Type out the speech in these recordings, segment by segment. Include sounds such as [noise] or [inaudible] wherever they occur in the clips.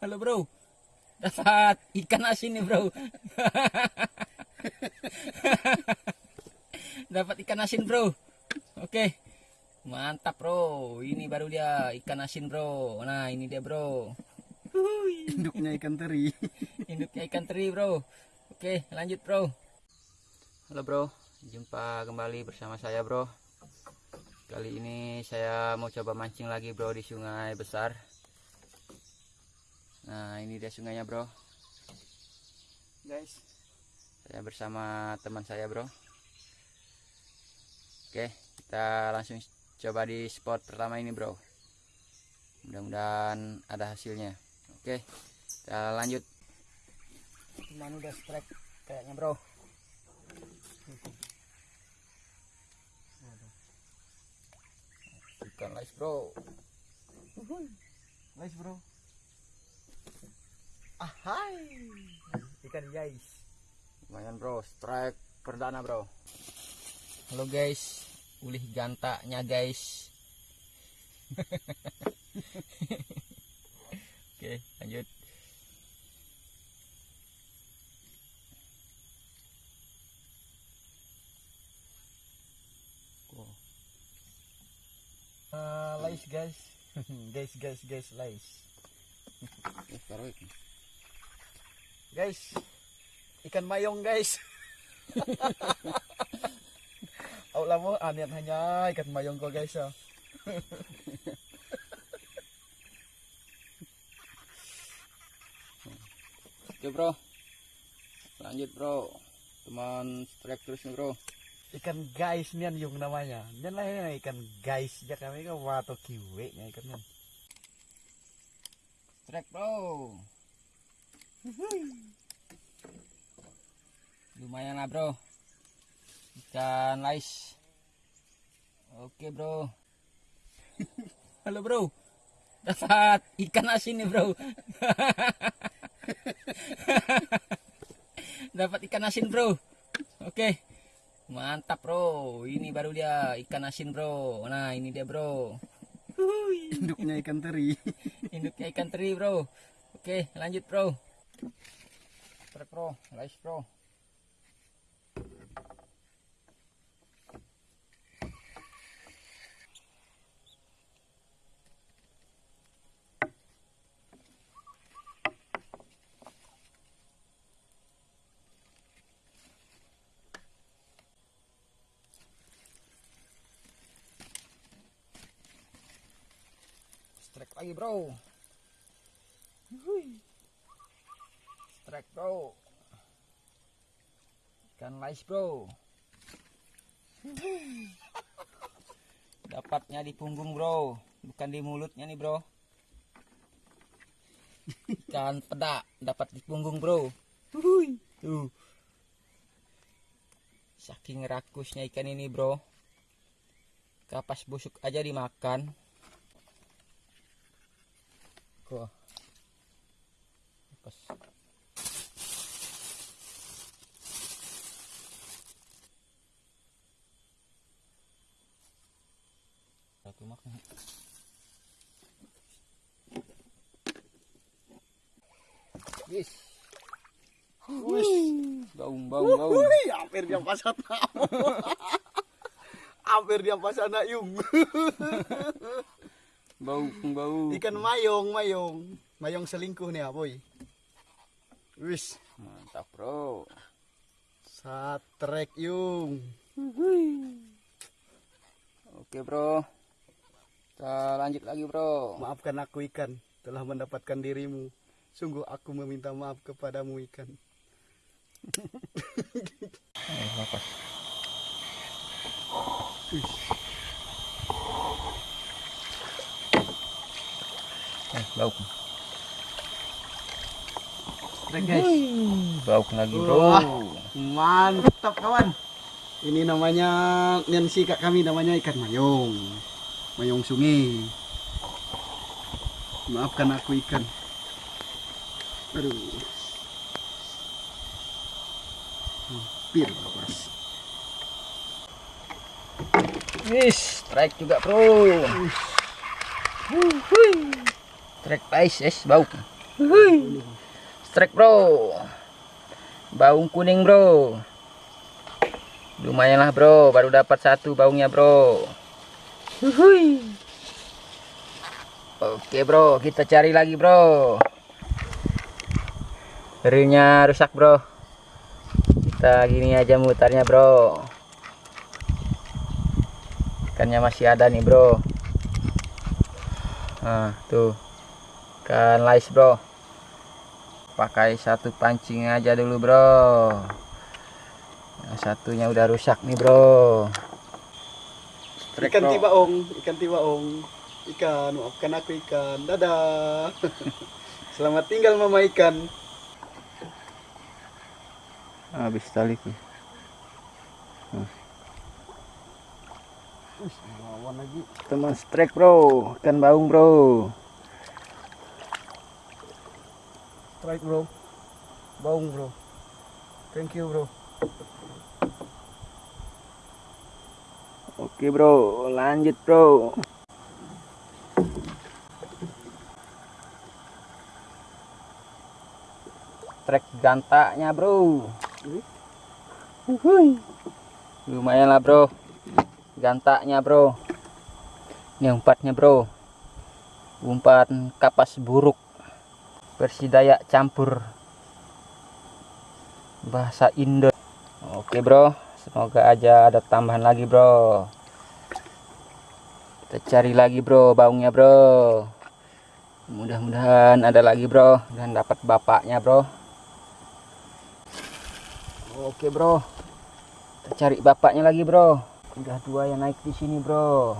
Halo bro. Dapat ikan asin nih bro. [laughs] Dapat ikan asin bro. Oke. Mantap bro. Ini baru dia ikan asin bro. Nah ini dia bro. Induknya ikan teri. [laughs] Induknya ikan teri bro. Oke lanjut bro. Halo bro. Jumpa kembali bersama saya bro. Kali ini saya mau coba mancing lagi bro di sungai besar. Nah ini dia sungainya bro. Guys. Saya bersama teman saya bro. Oke kita langsung coba di spot pertama ini bro. Mudah-mudahan ada hasilnya. Oke kita lanjut. Cuman udah strike kayaknya bro. Ikan lice bro. Nice bro. Ahai. Ikan guys. lumayan bro strike perdana bro halo guys ulih gantaknya guys [laughs] oke lanjut Uh, lice [laughs] guys. guys guys guys. Eh, taruh ini. Guys. Ikan mayong guys. [laughs] Aula mo anian hanya ikan mayong ko guys ah. [laughs] oke bro lanjut bro teman strike terus nih bro Ikan guys nian yung namanya. Nian lah ya, ikan guys ya kami kan wato kiwe nya ikan nian. strike bro lumayan lah bro. Ikan lais. Oke bro. Halo bro. Dapat ikan asin nih bro. [laughs] Dapat ikan asin bro. Oke. Mantap bro. Ini baru dia ikan asin bro. Nah ini dia bro. Induknya ikan teri. [laughs] induknya ikan teri bro. Oke lanjut bro strike bro lais bro strike lagi bro strike bro. Ikan lais bro. [laughs] Dapatnya di punggung bro. Bukan di mulutnya nih bro. Ikan pedak dapat di punggung bro. Tuh. Saking rakusnya ikan ini bro. Kapas busuk aja dimakan. Wah. Pas. Makan. Yes. Baung, baung, baung. Wih, hampir dia pasat [laughs] hampir dia pasat anak yung. [laughs] Bau, bau. Ikan mayong, mayong. Mayong selingkuh nih, boy. Wis, Mantap, Bro. satrek yung. Oke, Bro. Kita lanjut lagi, Bro. Maafkan aku ikan telah mendapatkan dirimu. Sungguh aku meminta maaf kepadamu ikan. Eh, lepas. Eh, bau. Guys. Bau lagi, Bro. Wah. Mantap kawan. Ini namanya yang kak kami namanya ikan mayong. Mayong sungai. Maafkan aku ikan. Aduh. Hampir lepas. Wis, strike juga, Bro. Strike ice, es, bau. Strike bro. Baung kuning bro. Lumayan lah bro, baru dapat satu baungnya bro. Wuih. Oke bro, kita cari lagi bro. Reelnya rusak bro. Kita gini aja mutarnya bro. Ikannya masih ada nih bro. Nah tuh ikan lais bro. Pakai satu pancing aja dulu bro. Yang satunya udah rusak nih bro. Ikan bro. tibaong, ikan tibaong. Ikan, maafkan aku ikan. Dadah. [laughs] Selamat tinggal mama ikan. Habis tali tuh. Lawan lagi. Teman strike bro, ikan baung bro. Strike bro. Baung bro. Thank you bro. Oke bro, lanjut bro. Trek gantaknya bro. Uhuy. Lumayan lah bro. Gantaknya bro. Ini umpatnya bro. Umpan kapas buruk. Versi Dayak campur bahasa Indo. Oke bro, semoga aja ada tambahan lagi bro. Kita cari lagi bro, baungnya bro. Mudah-mudahan ada lagi bro, dan dapat bapaknya bro. Oke bro, kita cari bapaknya lagi bro. Udah dua yang naik di sini bro.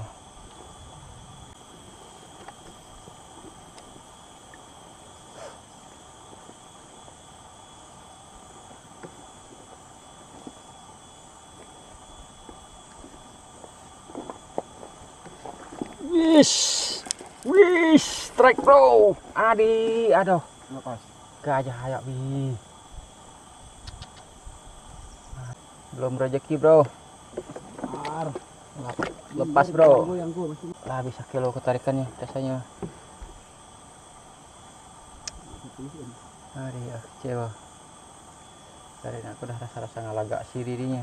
Wis, wis, strike bro. Adi, aduh, Lepas. gajah hayak bi. Belum rezeki bro. Lepas bro. Lah bisa kilo ketarikannya rasanya. Aduh, ya, kecewa. Dari aku dah rasa-rasa ngalagak si dirinya.